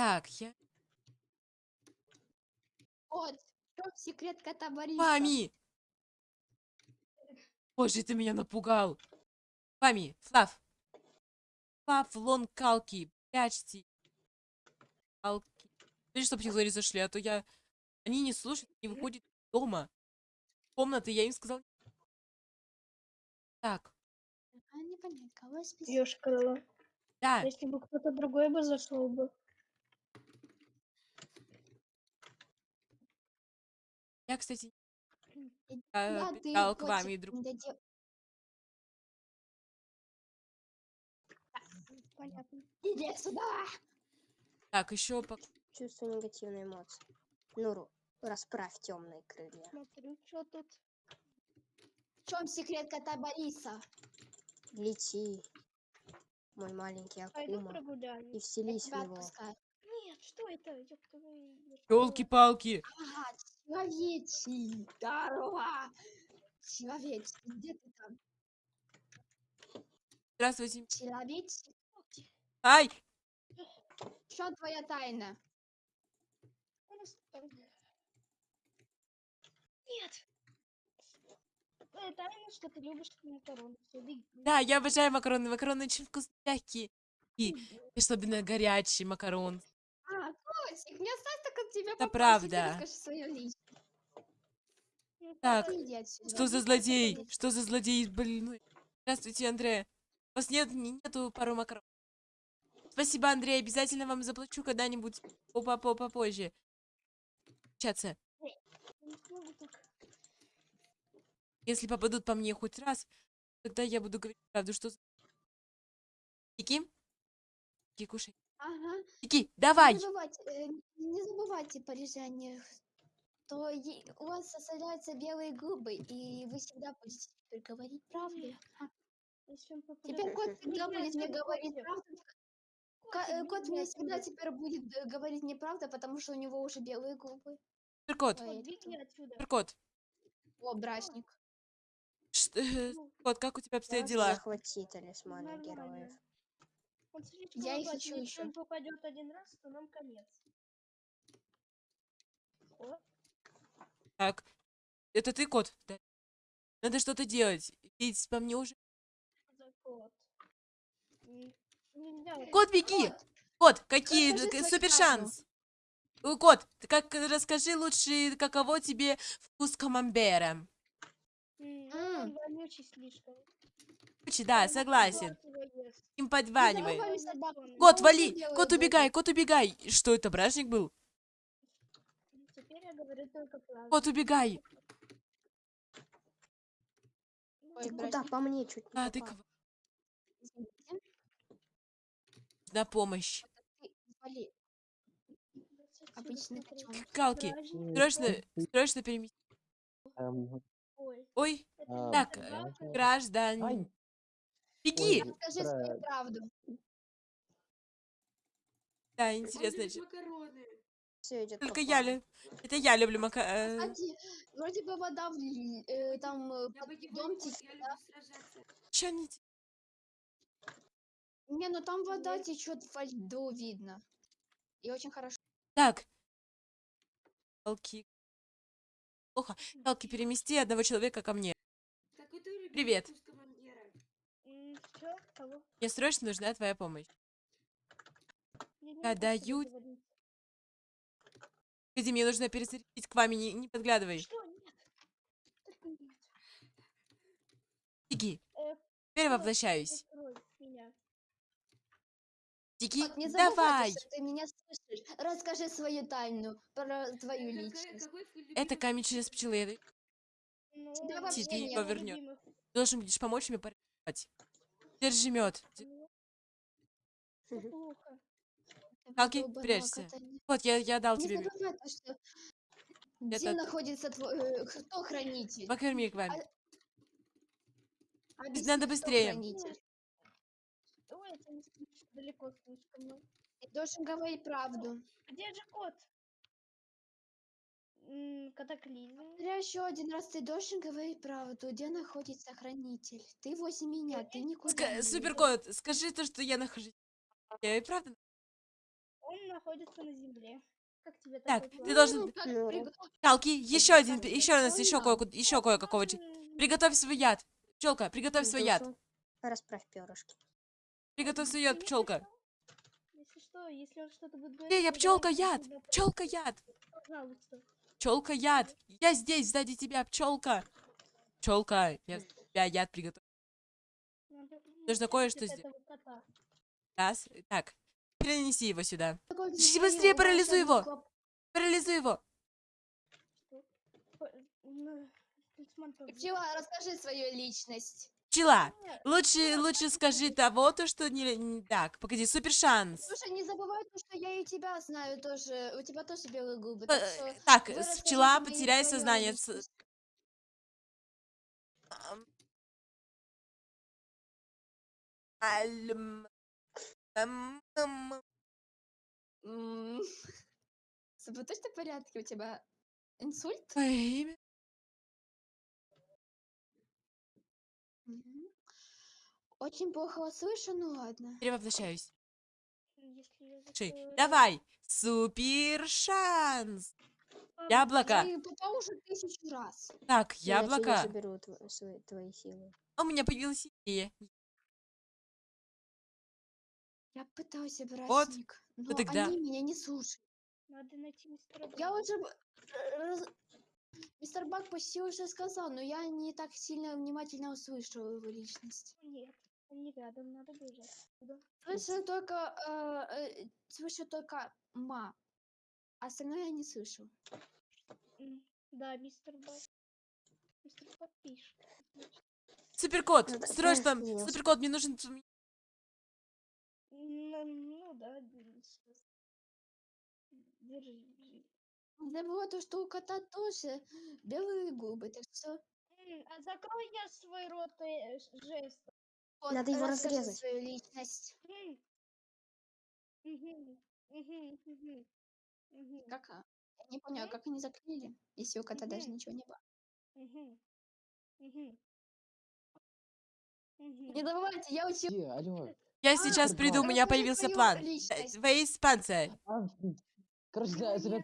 Так, я... Вот, в чем секрет кота Бориса? Мами! Боже, ты меня напугал. Мами, Флав. Флав, лон, калки, прячьте. Калки. Смотри, чтоб не говори зашли, а то я... Они не слушают, не выходят из дома. Комнаты, я им сказал... Так, А, непонятно, кого списать? Да, Если бы кто-то другой бы зашел бы. Я, кстати, а, ты, питал к маме и друг. Понятно. Иди сюда! Так, еще по... Чувствую негативные эмоции. Нуру, расправь темные крылья. Смотрю, что тут. В чем секрет кота Бориса? Лети, мой маленький Акума, и вселись в него. отпускаю. Нет, что это? Елки-палки! Ага, человечий, здорово! Человечий, где ты там? Здравствуйте. Человечий? Ай! Что твоя тайна? Нет! Твоя тайна, что ты любишь макароны. Да, я обожаю макароны. Макароны очень вкусные. И особенно горячий макарон. А, котик, не осталось так от тебя Это правда. Расскажи свою личность. Ну, Так. Что за злодей? Что за злодей больной? Здравствуйте, Андрея. У вас нет, не- нету пару макарон. Спасибо, Андрей. Обязательно вам заплачу когда-нибудь попо по попозже. Общаться. Я не смогу так. Если попадут по мне хоть раз, тогда я буду говорить правду, что... Кики? Кики, кушай. Ага. Кики, давай! Не забывайте, э, не забывайте, парижане, что е- у вас составляются белые губы, и вы всегда будете теперь говорить правду. Теперь кот всегда будет мне говорить правду. Котик, э, Кот мне всегда теперь будет э, говорить неправда, потому что у него уже белые губы. Суперкот, Кот, суперкот. О, брачник. Э, Кот, как у тебя обстоят дела? Захвати талисманы героев. Он слишком Я их опасен, ищу Если он попадет один раз, то нам конец. О, Так, это ты, кот? Да. Надо что-то делать. Ведь по мне уже... кот. Вот Кот, беги! Кот, Кот, какие Расскажи супер шанс? Э, Кот, ты как расскажи лучше, каково тебе вкус камамбера? Ну, вонючий слишком. Короче, Да, согласен. Им подванивай. собаку. зачёный. Кот, вали! Кот, убегай! Кот, убегай! Что это, бражник был? Теперь я говорю только правду. Кот, убегай! Ой, Ты куда? По мне чуть не А, ты? Извините, На помощь. котенок. Калки, срочно, срочно перемести. Эм, Ой, А, так, э, граждане. Ай. Беги! Ой, Расскажи свою правду. Да, интересно. Все идет Только я, плану. лю- это я люблю мака... э, Кстати, вроде бы вода в э, там э, под дом течет, да? чё не ну там вода течет во льду, видно. И очень хорошо. Так. Калки. Плохо. Калки, перемести одного человека ко мне. Привет. Мне срочно нужна твоя помощь. Я Я даю-. Погоди, мне нужно перезарядить к вами, не, не подглядывай. Что? Нет. Только нет. Беги. Э, Теперь воплощаюсь. Беги. Вот не забывай, Давай. что ты меня слышишь. Расскажи свою тайну про твою личность. Это камень через пчелы. Ну, Тебя это вообще один из нет. моих Повернёт. любимых. Должен будешь помочь мне порвать. Держи мед. Ну, плохо. Долбаного прячься. кота. Вот, я, я дал Не тебе забывай, то, что где Это- находится твой... э, кто хранитель? Покорми к вами. Объясни, надо кто быстрее. хранитель. Ой, это не слишком далеко слишком. ну. Ты должен говорить правду. Где же кот? М, Катаклизм. Смотря еще один раз ты должен говорить правду. Где находится хранитель? Ты возле меня, ты никуда Ска- не идёшь. Суперкот, скажи то, что я нахожусь. Я и правда. Он находится на земле. Как тебе Так, такой ты должен... Ну, Ну, Калки, еще один, еще раз, еще кое еще кое-какого. Приготовь свой яд. Пчелка, приготовь свой яд. Расправь перышки. Приготовь свой ну, яд, пчелка. Если что, если он что-то будет говорить, Эй, я пчелка яд! Пчелка яд! Пчелка яд! Я здесь, сзади тебя, пчелка! Пчелка, я тебя яд приготовил. Надо Нужно кое-что сделать. Так, перенеси его сюда. Быстрее парализуй его. Парализуй его. Пчела, расскажи свою личность. Пчела, лучше, лучше скажи того, то, что не... не- Так, погоди, супер шанс. Слушай, не забывай, то, что я и тебя знаю тоже. У тебя тоже белые губы. П- Так, что Так, с- расскажите пчела, потеряй сознание. Личность. Альм. Ам, ам. М, С тобой точно в порядке? У тебя инсульт? Твое имя? Мгм. Очень плохо вас слышу, ну ладно. Перевоплощаюсь. Если я Ши, закрою- Давай, супер шанс. Ладно, Яблоко. И уже тысячу раз. Так, Иначе яблоко. заберу тво- свои- твои силы. У меня появилась идея. Я пытался брать Вот, ник, но тогда- они меня не слушают. Надо найти мистера Я Бага. уже... раз- Мистер Бак почти уже сказал, но я не так сильно внимательно услышал его личность. Нет, он не рядом, надо бежать. Куда? Слышу только... э, э, слышу только ма. А остальное я не слышу. Да, мистер Баг. Мистер Баг пишет. Отлично. Суперкот, Ну да, срочно, я суперкот, мне нужен... ц- Ну, да, сейчас. Держи, держи. Забыла то, что у кота тоже белые губы, так что... А закрой я свой рот э, ш- жестом. вот, Надо его разрезать. свою личность. Как? а? Я не поняла, как они закрыли, если у кота даже ничего не было. Не забывайте, я учил... Алло. Я А, сейчас приду, у меня появился план. Э. Вейс. Короче.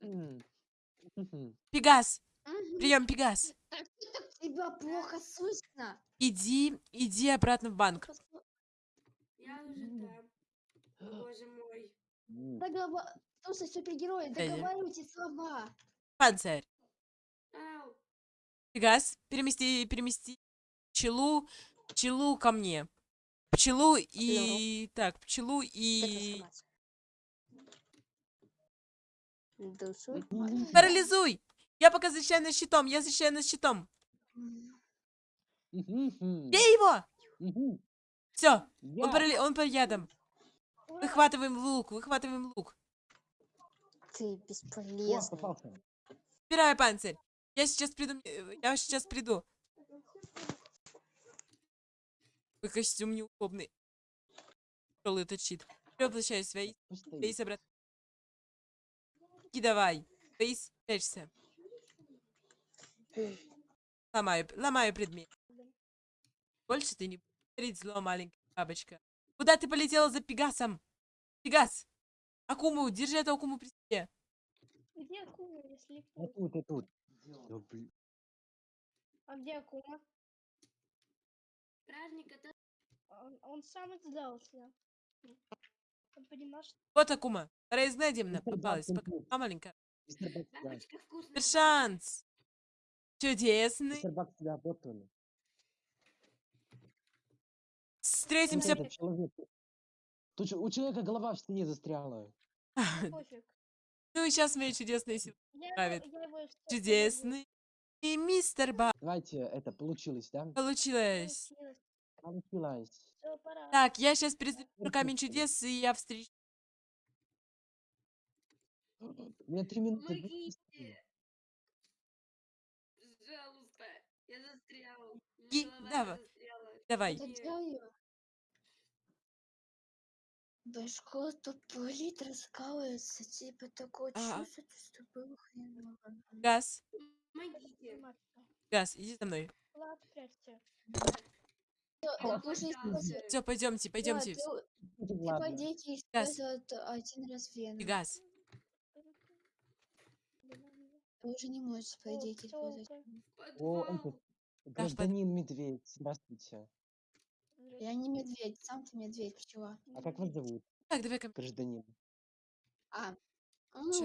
Мгм. Пегас, прием, Пегас. Так тебя плохо слышно? Иди, иди обратно в банк. Я уже там. Боже мой. Договор... Слушай, супергерой, Дядя. договаривайте слова. Панцирь. Пегас, перемести, перемести пчелу, пчелу ко мне. Пчелу и... Так, пчелу и... Парализуй! Я пока защищаю нас щитом, я защищаю нас щитом. Бей его! Все, он, парали... он под ядом. Выхватываем лук, выхватываем лук. Ты бесполезный. Убираю панцирь. Я сейчас приду, э, я сейчас приду. Твой костюм неудобный. Тяжелый этот щит. Возвращаюсь. Пусть стоит. Вейс обратно. И давай. Вейс, прячься. Ломаю, ломаю предмет. Больше ты не будешь говорить зло, маленькая бабочка. Куда ты полетела за Пегасом? Пегас! Акуму, держи эту Акуму при себе. Где Акума, если... Я тут, я тут. А где Акума? Стражник, это... Он, сам сдался. Он понимаешь, Вот Акума. Мистер попалась. Пока а, маленькая. Шанс. Чудесный. Встретимся. Тут у человека голова в стене застряла. Ну и сейчас мои чудесные силы. Чудесный. И мистер Ба. Давайте, это, получилось, да? Получилось. Получилось. Всё, пора. Так, я сейчас Perfect. камень чудес, и я встречу. У меня три минуты. Помогите. Пожалуйста. Я застрял. И- давай. застряла. Давай. Башку тупорит, раскалывается, типа такое А. чувство, что было хреново. Газ. Помогите. Газ, иди за мной. Влад, прячься. Все, пойдемте, Да, пойдемте. ты- Хотя Ты, по ладно. идее, Газ. один раз вену. Газ. Ты уже не можешь, по О, идее, использовать. О, этот, гражданин медведь, здравствуйте. Я не медведь, сам ты медведь, пчела. А как вас зовут, Так, давай-ка. гражданин? А, ну,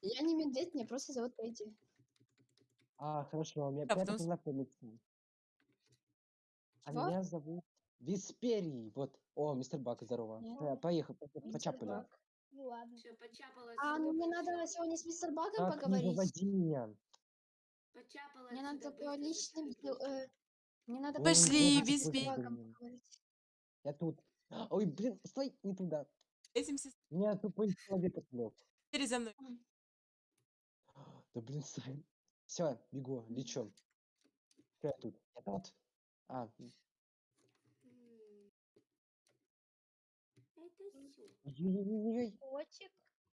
я не медведь, меня просто зовут Эдди. А, хорошо, меня Да, приятно познакомиться. А Чего? меня зовут Висперий. Вот. О, мистер Бак, здорово. Нет. Э, Поехал, по- Мистер почапали. Бак. Ну ладно. Все, А, ну мне надо сегодня с мистер Багом Так, не поговорить. выводи меня. Почапала Мне надо по личным быстро. э, Мне надо Пошли, поговорить. Я тут. Ой, блин, стой, не туда. Этим все Меня тупой человек отвлек. теперь за мной. Да блин, стой. Все, бегу, лечу. Что я тут? Я тут. А. Это всё. ой-ой-ой-ой. Котик.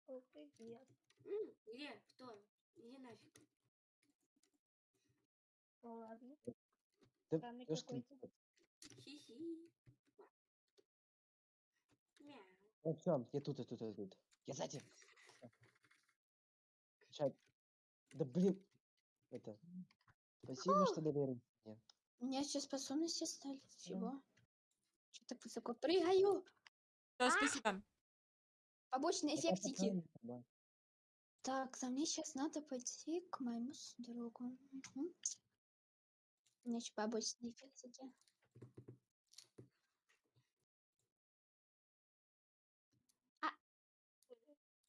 О, привет. М, Где? Кто? Иди нафиг. Ну ладно. Да Странный ёшкин какой-то. Хи-хи. Мяу. Ну все, я тут, я тут, я тут. Я сзади. Сейчас. Да блин. Это. Спасибо, что доверились мне. У меня сейчас способности стали. Чего? Что так высоко прыгаю? Всё, спасибо. Побочные эффектики. Так, за мне сейчас надо пойти к моему другу. Мгм. У меня еще побочные эффектики. А.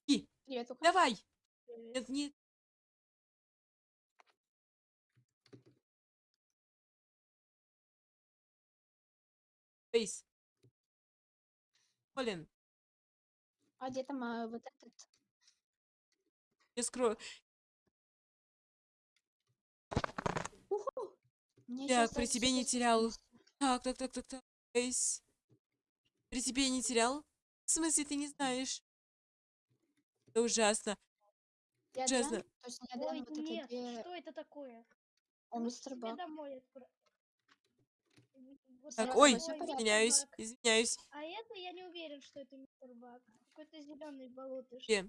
И. Привет, Лука. Давай. Привет. Нет, нет. Фейс. Колин, А где там а, вот этот? я скрою. Уху! Мне ещё при тебе не терял. Так, так, так, так, так. Фейс. При тебе не терял? В смысле, ты не знаешь? Это ужасно. Я Ужасно. Дрян, точно я Ой, вот это нет, две... что это такое? О, Ну, мистер Бак. домой отправ- Так, ой, извиняюсь, извиняюсь. А это я не уверен, что это мистер Бак. Какой-то зеленый болотыш. Где?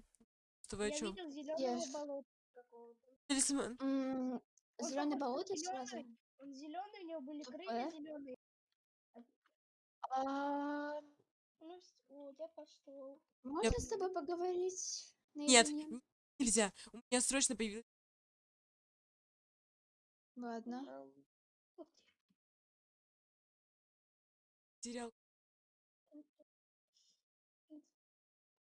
Что вы о Я чем? видел зеленого ж- болота какого-то. Талисман. На болото сразу. Он зеленый, у него были крылья зеленые. А, Ну, вс- вот, я пошел. Можно с тобой поговорить Нет, нельзя. У меня срочно появился Ладно. zero